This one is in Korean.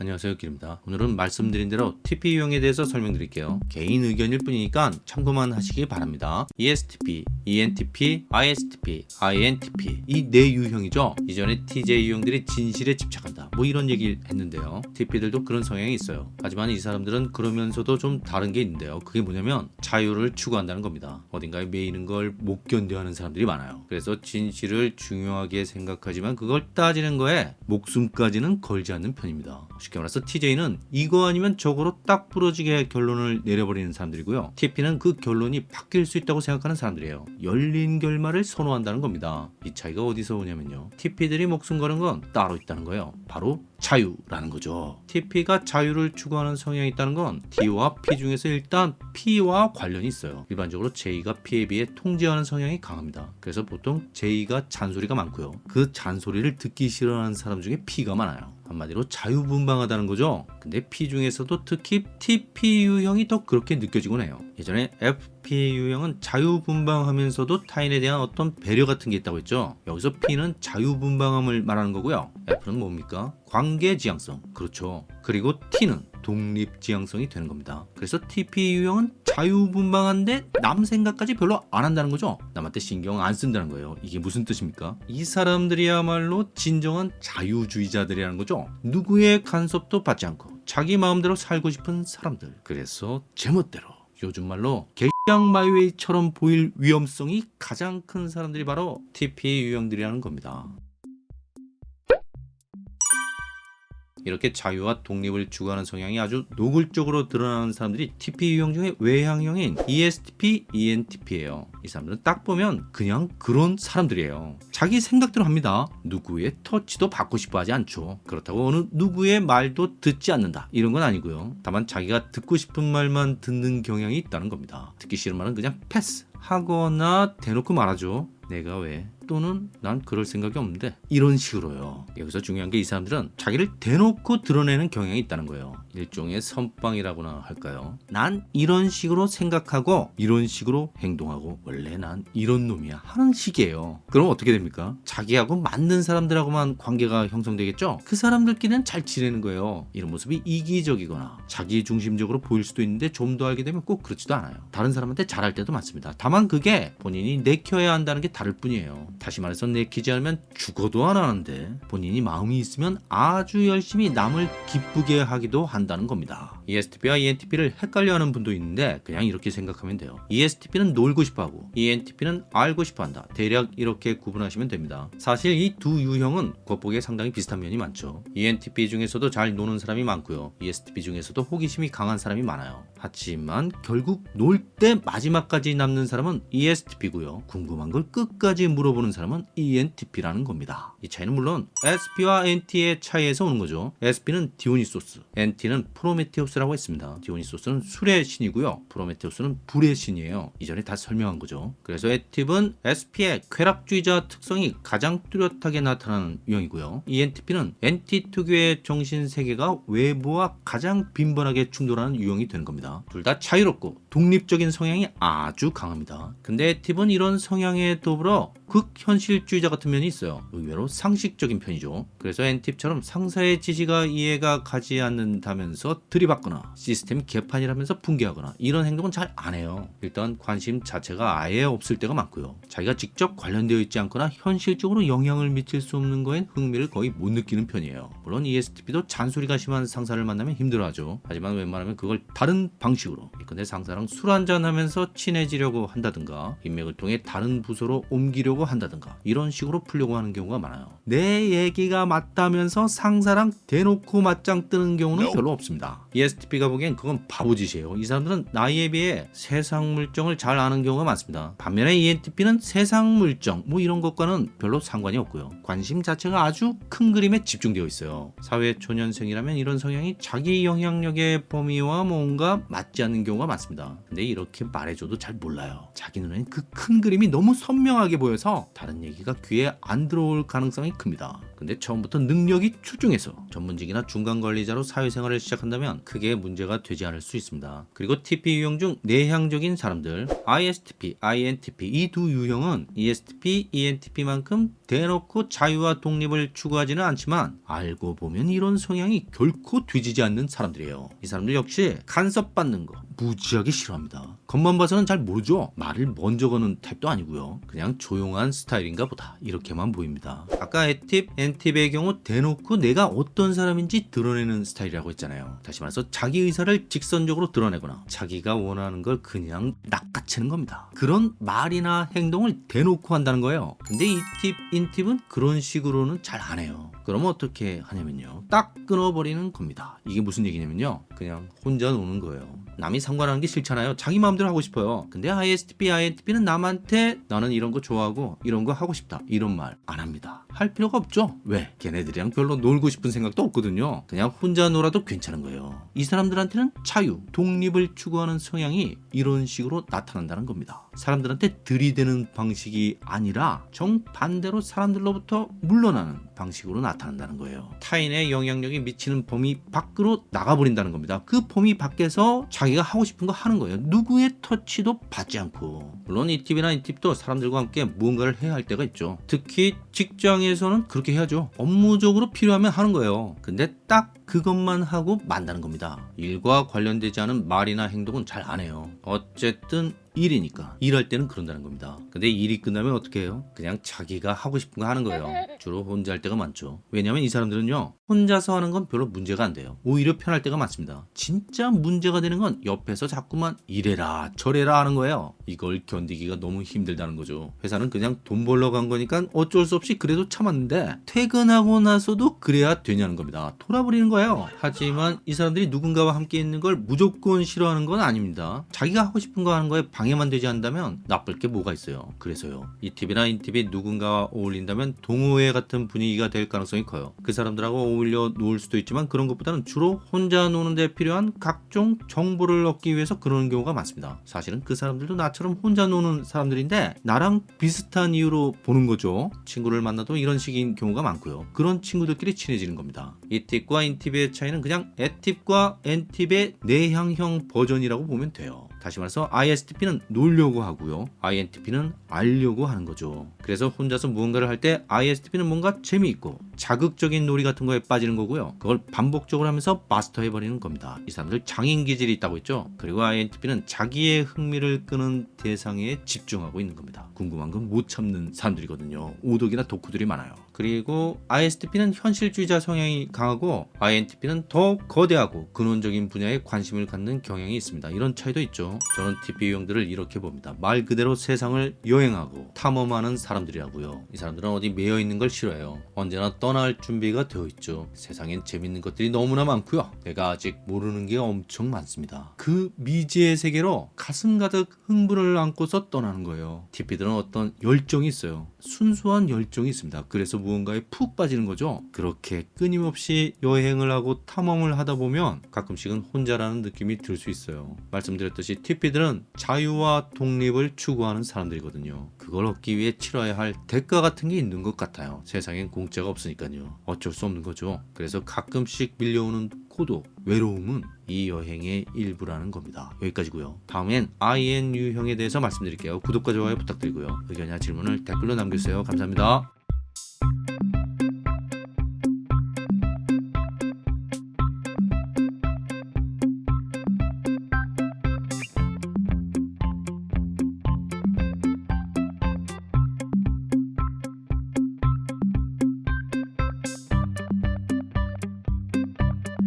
안녕하세요 길입니다. 오늘은 말씀드린 대로 TP 유형에 대해서 설명드릴게요. 개인 의견일 뿐이니까 참고만 하시기 바랍니다. ESTP, ENTP, ISTP, INTP 이 네 유형이죠. 이전에 TJ 유형들이 진실에 집착한다. 뭐 이런 얘기를 했는데요. TP들도 그런 성향이 있어요. 하지만 이 사람들은 그러면서도 좀 다른 게 있는데요. 그게 뭐냐면 자유를 추구한다는 겁니다. 어딘가에 매이는 걸 못 견뎌하는 사람들이 많아요. 그래서 진실을 중요하게 생각하지만 그걸 따지는 거에 목숨까지는 걸지 않는 편입니다 쉽게 말해서 TJ는 이거 아니면 저거로 딱 부러지게 결론을 내려버리는 사람들이고요. TP는 그 결론이 바뀔 수 있다고 생각하는 사람들이에요. 열린 결말을 선호한다는 겁니다. 이 차이가 어디서 오냐면요. TP들이 목숨 거는 건 따로 있다는 거예요. 바로 자유라는 거죠. TP가 자유를 추구하는 성향이 있다는 건 T와 P 중에서 일단 P와 관련이 있어요. 일반적으로 J가 P에 비해 통제하는 성향이 강합니다. 그래서 보통 J가 잔소리가 많고요. 그 잔소리를 듣기 싫어하는 사람 중에 P가 많아요. 한마디로 자유분방하다는 거죠. 근데 P 중에서도 특히 TP 유형이 더 그렇게 느껴지곤 해요. 예전에 FP 유형은 자유분방하면서도 타인에 대한 어떤 배려 같은 게 있다고 했죠. 여기서 P는 자유분방함을 말하는 거고요. F는 뭡니까? 관계지향성. 그렇죠. 그리고 T는 독립지향성이 되는 겁니다. 그래서 TP 유형은 자유분방한데 남 생각까지 별로 안 한다는 거죠. 남한테 신경 안 쓴다는 거예요. 이게 무슨 뜻입니까? 이 사람들이야말로 진정한 자유주의자들이라는 거죠. 누구의 간섭도 받지 않고 자기 마음대로 살고 싶은 사람들. 그래서 제멋대로 요즘 말로 개 양 마이웨이처럼 보일 위험성이 가장 큰 사람들이 바로 TP 유형들이라는 겁니다. 이렇게 자유와 독립을 추구하는 성향이 아주 노골적으로 드러나는 사람들이 TP 유형 중에 외향형인 ESTP, ENTP예요. 이 사람들은 딱 보면 그냥 그런 사람들이에요. 자기 생각대로 합니다. 누구의 터치도 받고 싶어 하지 않죠. 그렇다고 어느 누구의 말도 듣지 않는다. 이런 건 아니고요. 다만 자기가 듣고 싶은 말만 듣는 경향이 있다는 겁니다. 듣기 싫은 말은 그냥 패스 하거나 대놓고 말하죠. 내가 왜? 또는 난 그럴 생각이 없는데. 이런 식으로요. 여기서 중요한 게 이 사람들은 자기를 대놓고 드러내는 경향이 있다는 거예요. 일종의 선빵이라고나 할까요? 난 이런 식으로 생각하고 이런 식으로 행동하고 원래 난 이런 놈이야 하는 식이에요. 그럼 어떻게 됩니까? 자기하고 맞는 사람들하고만 관계가 형성되겠죠? 그 사람들끼리는 잘 지내는 거예요. 이런 모습이 이기적이거나 자기 중심적으로 보일 수도 있는데 좀 더 알게 되면 꼭 그렇지도 않아요. 다른 사람한테 잘할 때도 많습니다. 다만 그게 본인이 내켜야 한다는 게 다를 뿐이에요 다시 말해서 내키지 않으면 죽어도 안 하는데 본인이 마음이 있으면 아주 열심히 남을 기쁘게 하기도 한다는 겁니다. ESTP와 ENTP를 헷갈려하는 분도 있는데 그냥 이렇게 생각하면 돼요. ESTP는 놀고 싶어하고 ENTP는 알고 싶어한다. 대략 이렇게 구분하시면 됩니다. 사실 이 두 유형은 겉보기에 상당히 비슷한 면이 많죠. ENTP 중에서도 잘 노는 사람이 많고요. ESTP 중에서도 호기심이 강한 사람이 많아요. 하지만 결국 놀 때 마지막까지 남는 사람은 ESTP고요. 궁금한 걸 끝까지 물어보는 사람은 ENTP라는 겁니다. 이 차이는 물론 SP와 NT의 차이에서 오는 거죠. SP는 디오니소스, NT는 프로메테우스 라고 했습니다. 디오니소스는 술의 신이고요. 프로메테우스는 불의 신이에요. 이전에 다 설명한 거죠. 그래서 ESTP는 SP의 쾌락주의자 특성이 가장 뚜렷하게 나타나는 유형이고요. ENTP는 NT 특유의 정신 세계가 외부와 가장 빈번하게 충돌하는 유형이 되는 겁니다. 둘 다 자유롭고 독립적인 성향이 아주 강합니다. 근데 액티브는 이런 성향에 더불어 극현실주의자 같은 면이 있어요. 의외로 상식적인 편이죠. 그래서 엔팁처럼 상사의 지시가 이해가 가지 않는다면서 들이받거나 시스템 개판이라면서 붕괴하거나 이런 행동은 잘 안 해요. 일단 관심 자체가 아예 없을 때가 많고요. 자기가 직접 관련되어 있지 않거나 현실적으로 영향을 미칠 수 없는 거엔 흥미를 거의 못 느끼는 편이에요. 물론 ESTP도 잔소리가 심한 상사를 만나면 힘들어하죠. 하지만 웬만하면 그걸 다른 방식으로 근데 상사 랑 술 한잔 하면서 친해지려고 한다든가 인맥을 통해 다른 부서로 옮기려고 한다든가 이런 식으로 풀려고 하는 경우가 많아요. 내 얘기가 맞다면서 상사랑 대놓고 맞짱 뜨는 경우는 별로 없습니다. ESTP가 보기엔 그건 바보짓이에요. 이 사람들은 나이에 비해 세상 물정을 잘 아는 경우가 많습니다. 반면에 ENTP는 세상 물정 뭐 이런 것과는 별로 상관이 없고요. 관심 자체가 아주 큰 그림에 집중되어 있어요. 사회 초년생이라면 이런 성향이 자기 영향력의 범위와 뭔가 맞지 않는 경우가 많습니다. 근데 이렇게 말해줘도 잘 몰라요. 자기 눈엔 그큰 그림이 너무 선명하게 보여서 다른 얘기가 귀에 안 들어올 가능성이 큽니다. 근데 처음부터 능력이 출중해서 전문직이나 중간 관리자로 사회생활을 시작한다면 크게 문제가 되지 않을 수 있습니다. 그리고 TP 유형 중 내향적인 사람들 ISTP, INTP 이 두 유형은 ESTP, ENTP만큼 대놓고 자유와 독립을 추구하지는 않지만 알고 보면 이런 성향이 결코 뒤지지 않는 사람들이에요. 이 사람들 역시 간섭받는 거 무지하게 싫어합니다. 겉만 봐서는 잘 모르죠. 말을 먼저 거는 타입도 아니고요. 그냥 조용한 스타일인가 보다 이렇게만 보입니다. 아까 A팁, N팁의 경우 대놓고 내가 어떤 사람인지 드러내는 스타일이라고 했잖아요. 다시 말해서 자기 의사를 직선적으로 드러내거나 자기가 원하는 걸 그냥 낚아채는 겁니다. 그런 말이나 행동을 대놓고 한다는 거예요. 근데 이 팁, 인팁은 그런 식으로는 잘 안 해요. 그러면 어떻게 하냐면요. 딱 끊어버리는 겁니다. 이게 무슨 얘기냐면요. 그냥 혼자 노는 거예요. 남이 상관하는 게 싫잖아요. 자기 마음대로 하고 싶어요. 근데 ISTP, INTP는 남한테 나는 이런 거 좋아하고 이런 거 하고 싶다. 이런 말 안 합니다. 할 필요가 없죠. 왜? 걔네들이랑 별로 놀고 싶은 생각도 없거든요. 그냥 혼자 놀아도 괜찮은 거예요. 이 사람들한테는 자유, 독립을 추구하는 성향이 이런 식으로 나타난다는 겁니다. 사람들한테 들이대는 방식이 아니라 정반대로 사람들로부터 물러나는 방식으로 나타 난다는 거예요. 타인의 영향력이 미치는 범위 밖으로 나가버린다는 겁니다. 그 범위 밖에서 자기가 하고 싶은 거 하는 거예요. 누구의 터치도 받지 않고. 물론 이 팁이나 이 팁도 사람들과 함께 무언가를 해야 할 때가 있죠. 특히 직장에서는 그렇게 해야죠. 업무적으로 필요하면 하는 거예요. 근데 딱 그것만 하고 만다는 겁니다. 일과 관련되지 않은 말이나 행동은 잘 안 해요. 어쨌든 일이니까 일할 때는 그런다는 겁니다. 근데 일이 끝나면 어떻게 해요? 그냥 자기가 하고 싶은 거 하는 거예요. 주로 혼자 할 때가 많죠. 왜냐면 이 사람들은요 혼자서 하는 건 별로 문제가 안 돼요. 오히려 편할 때가 많습니다. 진짜 문제가 되는 건 옆에서 자꾸만 이래라 저래라 하는 거예요. 이걸 견디기가 너무 힘들다는 거죠. 회사는 그냥 돈 벌러 간 거니까 어쩔 수 없이 그래도 참았는데 퇴근하고 나서도 그래야 되냐는 겁니다. 돌아버리는 거예요. 하지만 이 사람들이 누군가와 함께 있는 걸 무조건 싫어하는 건 아닙니다. 자기가 하고 싶은 거 하는 거에 방해만 되지 않는다면 나쁠 게 뭐가 있어요. 그래서요. 이 팁이나 이 팁이 누군가와 어울린다면 동호회 같은 분위기가 될 가능성이 커요. 그 사람들하고 어울려 놓을 수도 있지만 그런 것보다는 주로 혼자 노는 데 필요한 각종 정보를 얻기 위해서 그러는 경우가 많습니다. 사실은 그 사람들도 나처럼 혼자 노는 사람들인데 나랑 비슷한 이유로 보는 거죠. 친구를 만나도 이런 식인 경우가 많고요. 그런 친구들끼리 친해지는 겁니다. 이 팁과 인 팁의 차이는 그냥 N팁과 N팁의 내향형 버전이라고 보면 돼요. 다시 말해서 ISTP는 놀려고 하고요. INTP는 알려고 하는 거죠. 그래서 혼자서 무언가를 할 때 ISTP는 뭔가 재미있고 자극적인 놀이 같은 거에 빠지는 거고요. 그걸 반복적으로 하면서 마스터해버리는 겁니다. 이 사람들 장인 기질이 있다고 했죠. 그리고 INTP는 자기의 흥미를 끄는 대상에 집중하고 있는 겁니다. 궁금한 건 못 참는 사람들이거든요. 오독이나 덕후들이 많아요. 그리고 ISTP는 현실주의자 성향이 강하고 INTP는 더 거대하고 근원적인 분야에 관심을 갖는 경향이 있습니다. 이런 차이도 있죠. 저는 TP 유형들을 이렇게 봅니다. 말 그대로 세상을 여행하고 탐험하는 사람들이라고요. 이 사람들은 어디 매여 있는 걸 싫어해요. 언제나 떠날 준비가 되어 있죠. 세상엔 재밌는 것들이 너무나 많고요. 내가 아직 모르는 게 엄청 많습니다. 그 미지의 세계로 가슴 가득 흥분을 안고서 떠나는 거예요. TP들은 어떤 열정이 있어요. 순수한 열정이 있습니다. 그래서 무언가에 푹 빠지는 거죠. 그렇게 끊임없이 여행을 하고 탐험을 하다 보면 가끔씩은 혼자라는 느낌이 들 수 있어요. 말씀드렸듯이 TP들은 자유와 독립을 추구하는 사람들이거든요. 그걸 얻기 위해 치러야 할 대가 같은 게 있는 것 같아요. 세상엔 공짜가 없으니까요. 어쩔 수 없는 거죠. 그래서 가끔씩 밀려오는 고독, 외로움은 이 여행의 일부라는 겁니다. 여기까지고요. 다음엔 INU형에 대해서 말씀드릴게요. 구독과 좋아요 부탁드리고요. 의견이나 질문을 댓글로 남겨주세요. 감사합니다.